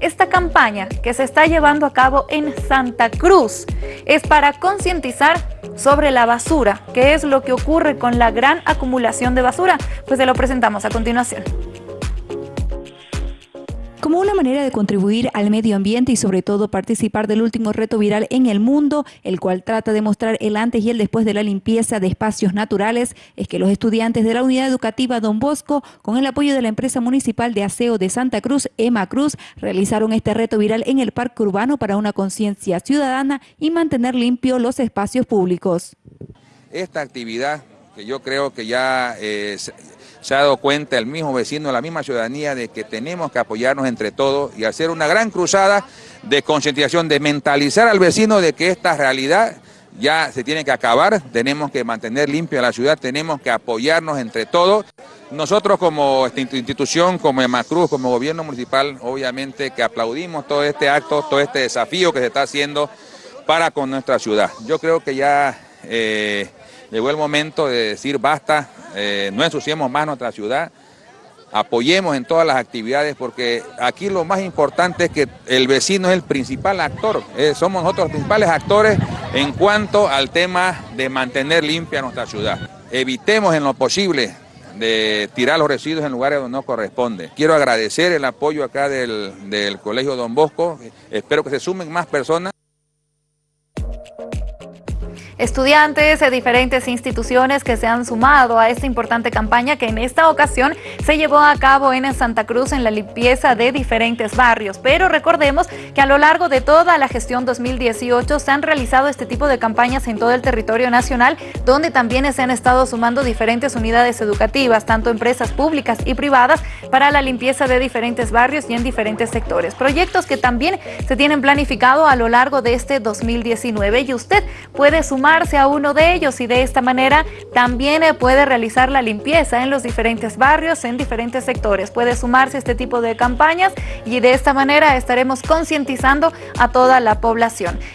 Esta campaña que se está llevando a cabo en Santa Cruz es para concientizar sobre la basura, qué es lo que ocurre con la gran acumulación de basura, pues se lo presentamos a continuación. Como una manera de contribuir al medio ambiente y sobre todo participar del último reto viral en el mundo, el cual trata de mostrar el antes y el después de la limpieza de espacios naturales, es que los estudiantes de la Unidad Educativa Don Bosco, con el apoyo de la empresa municipal de aseo de Santa Cruz, Emma Cruz, realizaron este reto viral en el Parque Urbano para una conciencia ciudadana y mantener limpios los espacios públicos. Esta actividad que yo creo que ya es se ha dado cuenta el mismo vecino, la misma ciudadanía de que tenemos que apoyarnos entre todos y hacer una gran cruzada de concientización, de mentalizar al vecino de que esta realidad ya se tiene que acabar, tenemos que mantener limpia la ciudad, tenemos que apoyarnos entre todos. Nosotros como institución, como Emacruz, como gobierno municipal, obviamente que aplaudimos todo este acto, todo este desafío que se está haciendo para con nuestra ciudad. Yo creo que ya eh, llegó el momento de decir basta, eh, no ensuciemos más nuestra ciudad, apoyemos en todas las actividades porque aquí lo más importante es que el vecino es el principal actor, eh, somos nosotros los principales actores en cuanto al tema de mantener limpia nuestra ciudad. Evitemos en lo posible de tirar los residuos en lugares donde no corresponde. Quiero agradecer el apoyo acá del, del Colegio Don Bosco, espero que se sumen más personas. Estudiantes de diferentes instituciones que se han sumado a esta importante campaña que en esta ocasión se llevó a cabo en Santa Cruz en la limpieza de diferentes barrios. Pero recordemos que a lo largo de toda la gestión 2018 se han realizado este tipo de campañas en todo el territorio nacional, donde también se han estado sumando diferentes unidades educativas, tanto empresas públicas y privadas, para la limpieza de diferentes barrios y en diferentes sectores. Proyectos que también se tienen planificado a lo largo de este 2019 y usted puede sumar a uno de ellos y de esta manera también eh, puede realizar la limpieza en los diferentes barrios, en diferentes sectores. Puede sumarse a este tipo de campañas y de esta manera estaremos concientizando a toda la población.